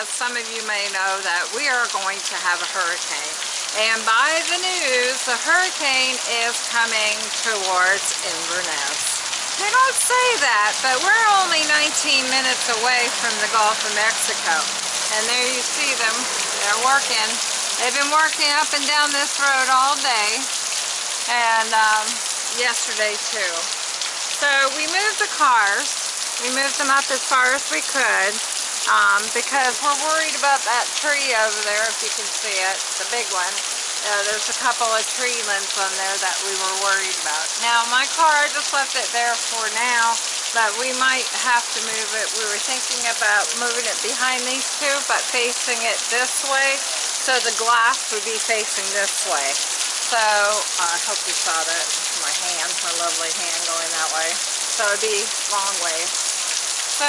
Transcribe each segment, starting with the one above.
as some of you may know that we are going to have a hurricane. And by the news, the hurricane is coming towards Inverness. They don't say that, but we're only 19 minutes away from the Gulf of Mexico. And there you see them, they're working. They've been working up and down this road all day and um, yesterday too. So we moved the cars we moved them up as far as we could um, because we're worried about that tree over there, if you can see it, the big one. Uh, there's a couple of tree limbs on there that we were worried about. Now, my car, I just left it there for now, but we might have to move it. We were thinking about moving it behind these two, but facing it this way, so the glass would be facing this way. So, uh, I hope you saw that, my hand, my lovely hand going that way. So it'd be long way. So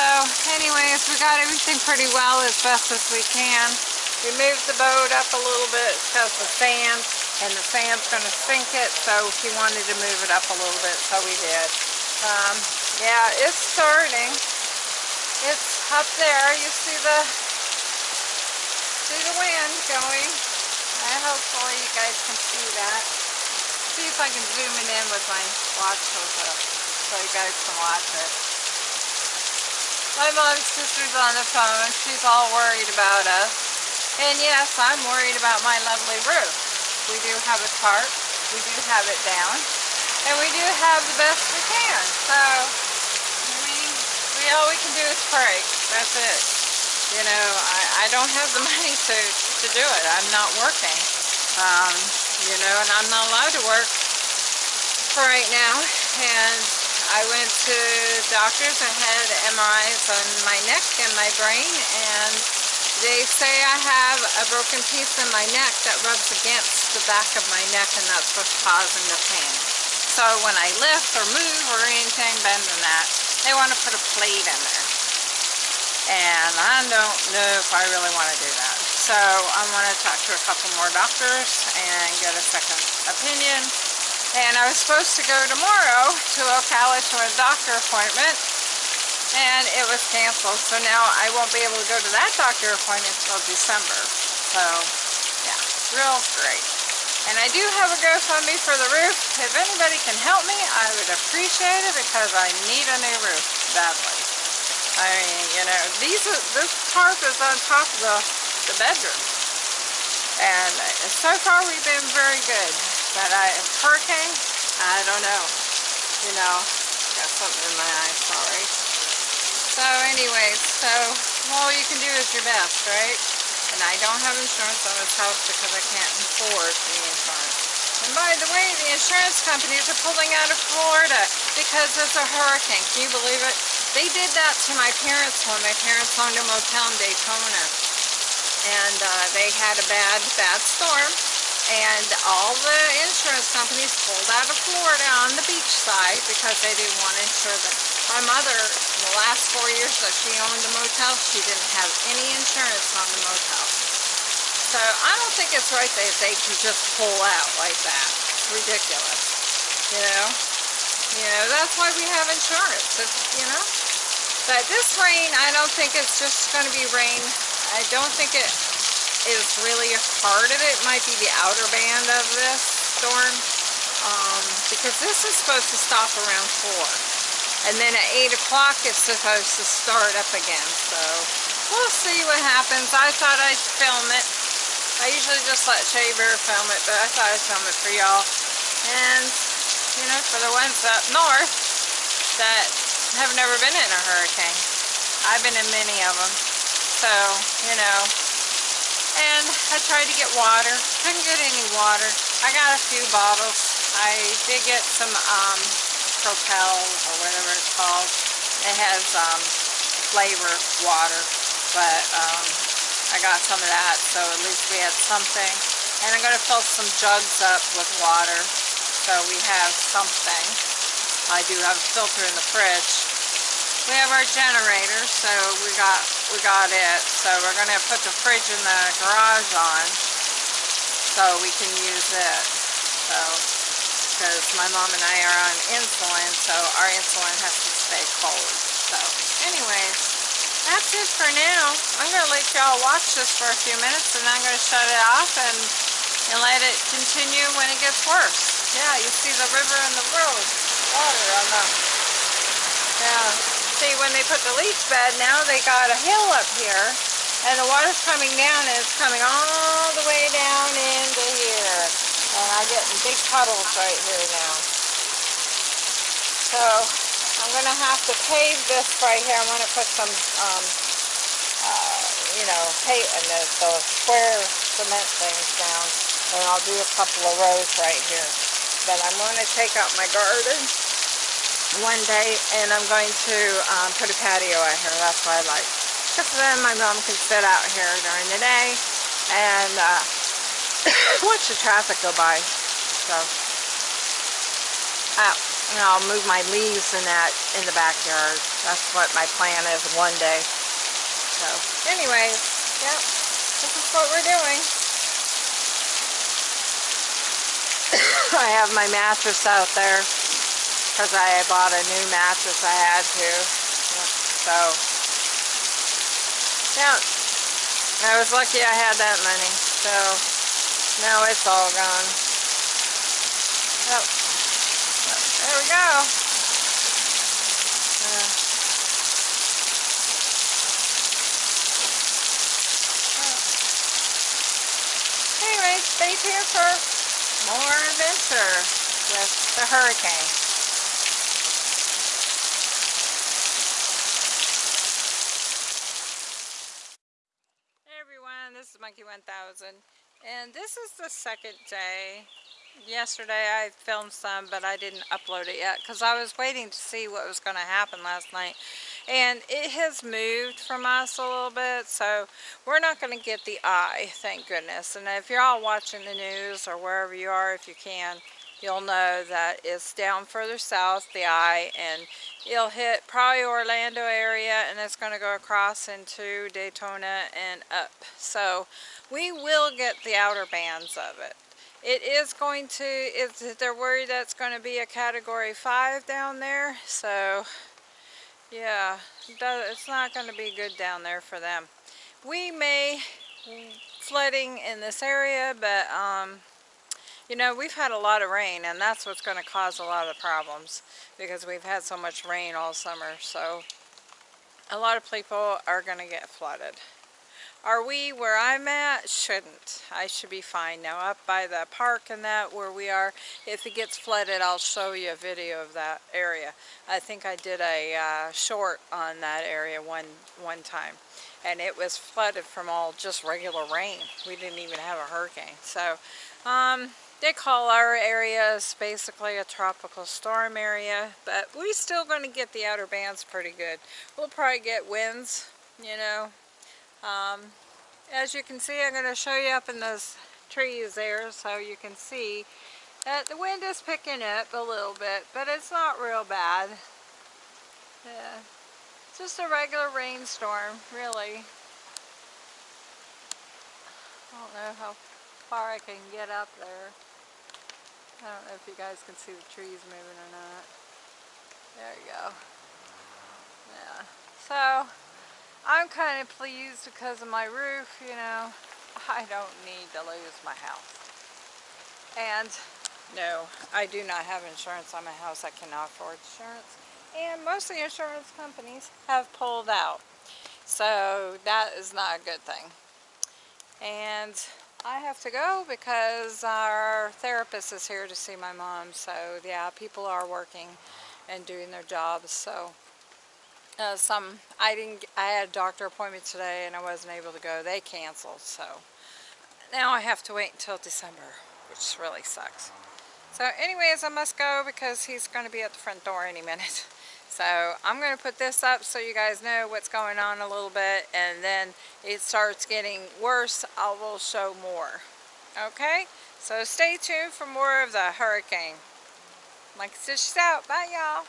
anyways, we got everything pretty well as best as we can. We moved the boat up a little bit because the sand, and the sand's going to sink it, so he wanted to move it up a little bit, so we did. Um, yeah, it's starting. It's up there. You see the see the wind going. Hopefully you guys can see that. See if I can zoom it in with my watch so you guys can watch it. My mom's sister's on the phone. She's all worried about us. And yes, I'm worried about my lovely roof. We do have a tarp. We do have it down. And we do have the best we can. So, we, we all we can do is pray. That's it. You know, I, I don't have the money to, to do it. I'm not working. Um, you know, and I'm not allowed to work for right now. And I went to doctors. I had MRIs on my neck and my brain, and they say I have a broken piece in my neck that rubs against the back of my neck, and that's what's causing the pain. So when I lift or move or anything bend than that, they want to put a plate in there. And I don't know if I really want to do that. So I'm going to talk to a couple more doctors and get a second opinion and I was supposed to go tomorrow to Ocala to a doctor appointment, and it was canceled. So now I won't be able to go to that doctor appointment until December. So, yeah, real great. And I do have a GoFundMe for the roof. If anybody can help me, I would appreciate it because I need a new roof badly. I mean, you know, these are, this tarp is on top of the, the bedroom. And so far we've been very good. But I, hurricane, I don't know. You know, got something in my eye, sorry. So anyways, so all you can do is your best, right? And I don't have insurance on this house because I can't afford the insurance. And by the way, the insurance companies are pulling out of Florida because there's a hurricane. Can you believe it? They did that to my parents when my parents owned a motel in Daytona. And uh, they had a bad, bad storm and all the insurance companies pulled out of Florida on the beach side because they didn't want to insure them. My mother, the last four years that she owned the motel, she didn't have any insurance on the motel. So I don't think it's right that they can just pull out like that. It's ridiculous. You know? You know, that's why we have insurance, you know? But this rain, I don't think it's just going to be rain. I don't think it is really a part of it. might be the outer band of this storm um, because this is supposed to stop around 4 and then at 8 o'clock it's supposed to start up again. So we'll see what happens. I thought I'd film it. I usually just let Shaver film it but I thought I'd film it for y'all. And you know for the ones up north that have never been in a hurricane I've been in many of them so you know and I tried to get water. Couldn't get any water. I got a few bottles. I did get some um, Propel or whatever it's called. It has um, flavor water, but um, I got some of that, so at least we had something. And I'm going to fill some jugs up with water, so we have something. I do have a filter in the fridge, we have our generator, so we got we got it. So we're gonna put the fridge in the garage on so we can use it. So because my mom and I are on insulin, so our insulin has to stay cold. So, anyways, that's it for now. I'm going to let y'all watch this for a few minutes and I'm going to shut it off and, and let it continue when it gets worse. Yeah, you see the river and the road, water on the, when they put the leach bed, now they got a hill up here and the water's coming down and it's coming all the way down into here. And I'm getting big puddles right here now. So I'm going to have to pave this right here. I'm going to put some, um, uh, you know, pave and the, the square cement things down. And I'll do a couple of rows right here. Then I'm going to take out my garden one day and I'm going to um, put a patio out here. That's what I like. Because then my mom can sit out here during the day and uh, watch the traffic go by. So, uh, I'll move my leaves in that in the backyard. That's what my plan is one day. So, anyways, yeah, this is what we're doing. I have my mattress out there because I bought a new mattress I had to. So, yeah. I was lucky I had that money. So now it's all gone. Yep. There we go. Uh, anyway, stay tuned for more adventure with the hurricane. this is Monkey 1000 and this is the second day. Yesterday I filmed some but I didn't upload it yet because I was waiting to see what was going to happen last night. And it has moved from us a little bit so we're not going to get the eye thank goodness. And if you're all watching the news or wherever you are if you can you'll know that it's down further south the eye and it'll hit probably Orlando area and it's going to go across into Daytona and up. So we will get the outer bands of it. It is going to, it's, they're worried that's going to be a category 5 down there. So yeah, it's not going to be good down there for them. We may flooding in this area, but um, you know, we've had a lot of rain and that's what's going to cause a lot of problems because we've had so much rain all summer. So a lot of people are going to get flooded. Are we where I'm at? Shouldn't. I should be fine now. Up by the park and that where we are, if it gets flooded, I'll show you a video of that area. I think I did a uh, short on that area one, one time. And it was flooded from all just regular rain. We didn't even have a hurricane. So, um, they call our areas basically a tropical storm area, but we're still going to get the outer bands pretty good. We'll probably get winds, you know. Um, as you can see, I'm going to show you up in those trees there so you can see that the wind is picking up a little bit, but it's not real bad. Yeah, just a regular rainstorm, really. I don't know how far I can get up there. I don't know if you guys can see the trees moving or not. There you go. Yeah. So, I'm kind of pleased because of my roof, you know. I don't need to lose my house. And, no, I do not have insurance on my house. I cannot afford insurance. And most of the insurance companies have pulled out. So, that is not a good thing. And I have to go because our therapist is here to see my mom. So yeah, people are working and doing their jobs. So uh, some, I didn't, I had a doctor appointment today and I wasn't able to go. They canceled. So now I have to wait until December, which really sucks. So anyways, I must go because he's going to be at the front door any minute. So I'm going to put this up so you guys know what's going on a little bit and then it starts getting worse, I will show more. Okay? So stay tuned for more of the hurricane. Like she's out. Bye y'all.